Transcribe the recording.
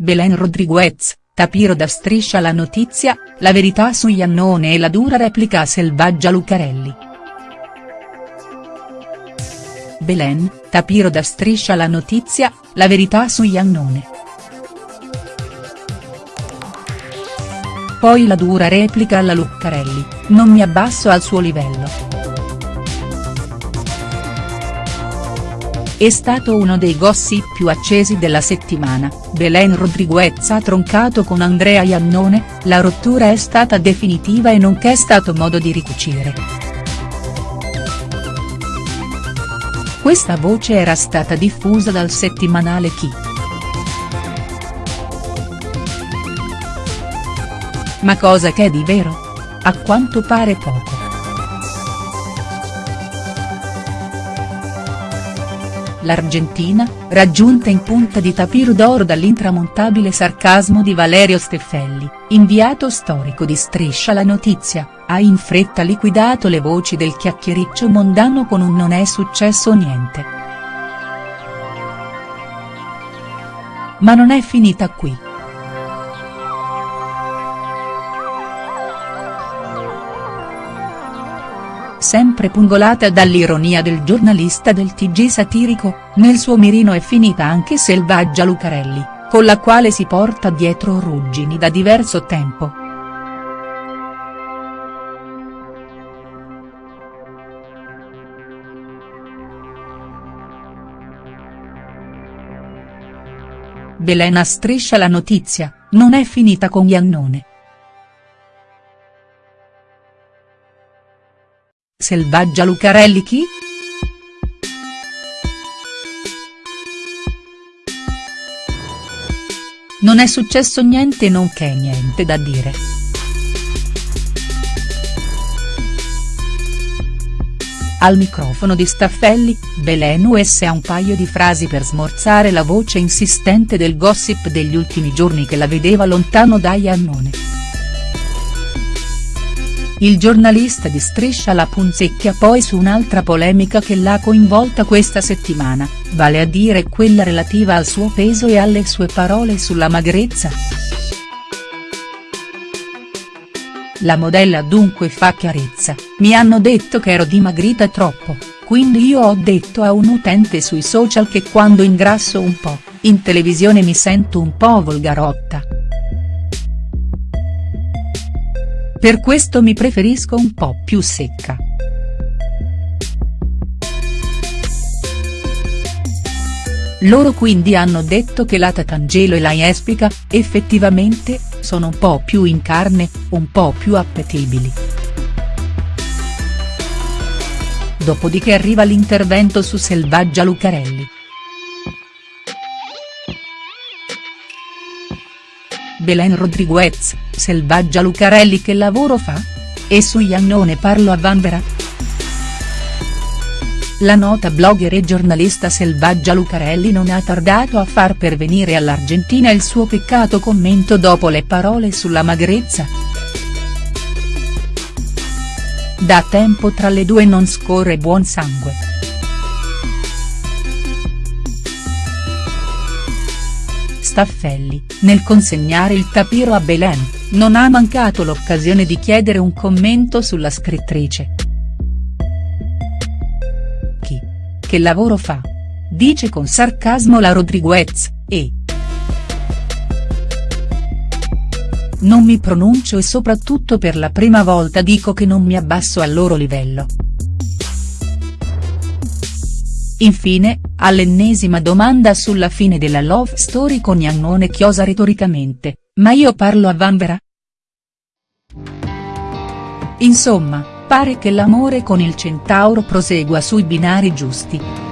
Belen Rodriguez, Tapiro da Striscia la notizia, la verità su Iannone e la dura replica a Selvaggia Lucarelli. Belen, Tapiro da Striscia la notizia, la verità su Iannone. Poi la dura replica alla Lucarelli, non mi abbasso al suo livello. È stato uno dei gossip più accesi della settimana, Belen Rodriguez ha troncato con Andrea Iannone, la rottura è stata definitiva e non c'è stato modo di ricucire. Questa voce era stata diffusa dal settimanale Chi. Ma cosa che è di vero? A quanto pare poco. l'Argentina, raggiunta in punta di tapiro d'oro dall'intramontabile sarcasmo di Valerio Steffelli, inviato storico di Striscia la notizia, ha in fretta liquidato le voci del chiacchiericcio mondano con un non è successo niente. Ma non è finita qui. Sempre pungolata dall'ironia del giornalista del TG satirico, nel suo mirino è finita anche Selvaggia Lucarelli, con la quale si porta dietro ruggini da diverso tempo. Belena striscia la notizia, non è finita con Iannone. Selvaggia Lucarelli chi?. Non è successo niente non c'è niente da dire. Al microfono di Staffelli, Belen US ha un paio di frasi per smorzare la voce insistente del gossip degli ultimi giorni che la vedeva lontano da Iannone. Il giornalista di Striscia la punzecchia poi su un'altra polemica che l'ha coinvolta questa settimana, vale a dire quella relativa al suo peso e alle sue parole sulla magrezza. La modella dunque fa chiarezza, mi hanno detto che ero dimagrita troppo, quindi io ho detto a un utente sui social che quando ingrasso un po', in televisione mi sento un po' volgarotta. Per questo mi preferisco un po' più secca. Loro quindi hanno detto che la Tatangelo e la Jespica, effettivamente, sono un po' più in carne, un po' più appetibili. Dopodiché arriva l'intervento su Selvaggia Lucarelli. Belen Rodriguez, Selvaggia Lucarelli che lavoro fa? E su Iannone parlo a Vanvera?. La nota blogger e giornalista Selvaggia Lucarelli non ha tardato a far pervenire all'Argentina il suo peccato commento dopo le parole sulla magrezza. Da tempo tra le due non scorre buon sangue. Staffelli, nel consegnare il tapiro a Belen, non ha mancato l'occasione di chiedere un commento sulla scrittrice. Chi? Che lavoro fa? Dice con sarcasmo la Rodriguez, e. Non mi pronuncio e soprattutto per la prima volta dico che non mi abbasso al loro livello. Infine, all'ennesima domanda sulla fine della love story con Iannone chiosa retoricamente, ma io parlo a Vanvera?. Insomma, pare che l'amore con il centauro prosegua sui binari giusti.